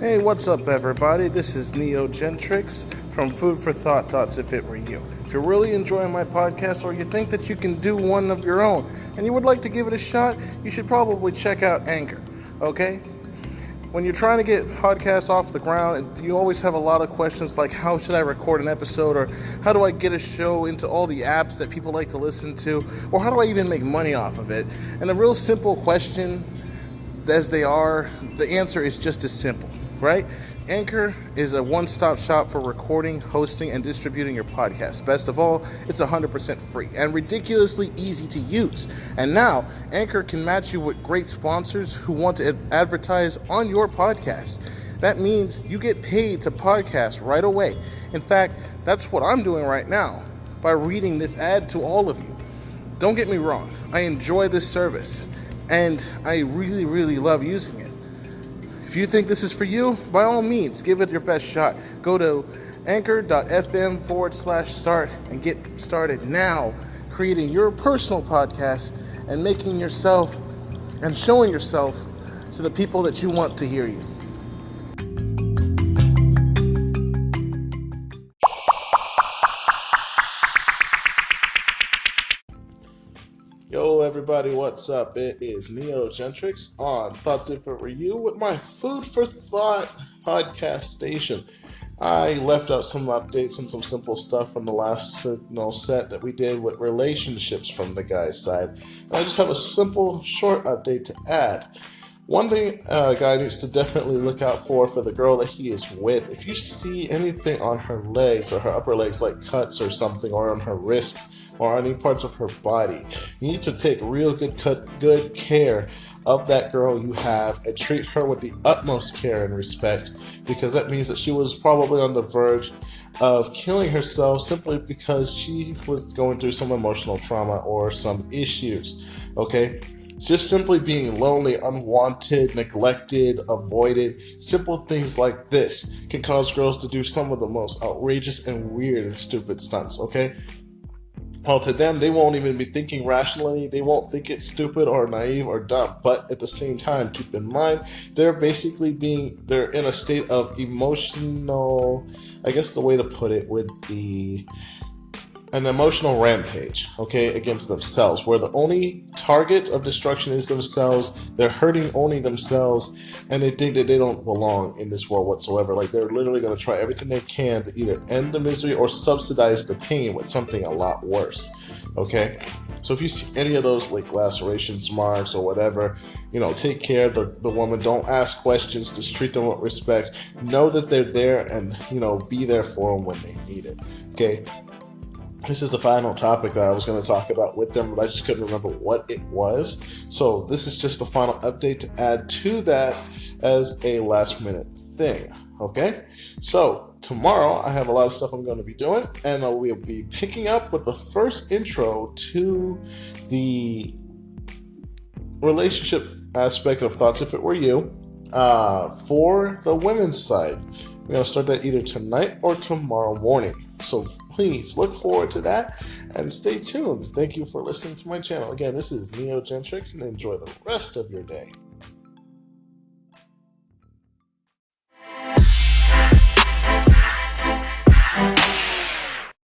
Hey, what's up, everybody? This is Neo Gentrix from Food for Thought Thoughts If It Were You. If you're really enjoying my podcast or you think that you can do one of your own and you would like to give it a shot, you should probably check out Anchor, okay? When you're trying to get podcasts off the ground, you always have a lot of questions like how should I record an episode or how do I get a show into all the apps that people like to listen to or how do I even make money off of it? And a real simple question as they are, the answer is just as simple right? Anchor is a one stop shop for recording, hosting, and distributing your podcast. Best of all, it's 100% free and ridiculously easy to use. And now, Anchor can match you with great sponsors who want to advertise on your podcast. That means you get paid to podcast right away. In fact, that's what I'm doing right now by reading this ad to all of you. Don't get me wrong, I enjoy this service and I really, really love using it. If you think this is for you, by all means, give it your best shot. Go to anchor.fm forward slash start and get started now creating your personal podcast and making yourself and showing yourself to the people that you want to hear you. Yo, everybody, what's up? It is Neo Gentrix on Thoughts If It Were You with my Food for Thought podcast station. I left out some updates and some simple stuff from the last know, set that we did with relationships from the guy's side. And I just have a simple, short update to add. One thing a uh, guy needs to definitely look out for for the girl that he is with. If you see anything on her legs or her upper legs, like cuts or something, or on her wrist, or any parts of her body. You need to take real good good care of that girl you have and treat her with the utmost care and respect because that means that she was probably on the verge of killing herself simply because she was going through some emotional trauma or some issues. Okay? Just simply being lonely, unwanted, neglected, avoided, simple things like this can cause girls to do some of the most outrageous and weird and stupid stunts, okay? Well, to them, they won't even be thinking rationally. They won't think it's stupid or naive or dumb. But at the same time, keep in mind, they're basically being, they're in a state of emotional, I guess the way to put it would be an emotional rampage, okay, against themselves, where the only target of destruction is themselves. They're hurting only themselves, and they think that they don't belong in this world whatsoever. Like they're literally going to try everything they can to either end the misery or subsidize the pain with something a lot worse, okay? So if you see any of those like lacerations, marks, or whatever, you know, take care of the, the woman. Don't ask questions. Just treat them with respect. Know that they're there and, you know, be there for them when they need it. Okay this is the final topic that I was going to talk about with them, but I just couldn't remember what it was. So this is just the final update to add to that as a last minute thing. Okay, so tomorrow I have a lot of stuff I'm going to be doing, and I will be picking up with the first intro to the relationship aspect of thoughts. If it were you, uh, for the women's side, we're going to start that either tonight or tomorrow morning. So please look forward to that and stay tuned. Thank you for listening to my channel. Again, this is Neo Gentrix and enjoy the rest of your day.